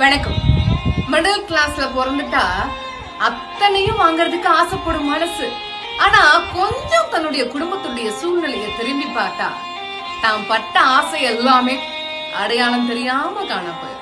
வணக்கம். மிடில் கிளாஸ்ல பிறந்துட்டா அத்தனையும் வாங்குறதுக்கு ஆசைப்படும் மனசு. ஆனா கொஞ்சம் தன்னுடைய குடும்பத்துடைய சூழ்நிலையை திரும்பி பார்த்தா தான் பட்ட ஆசை எல்லாமே அடையாளம் தெரியாம காணப்போய்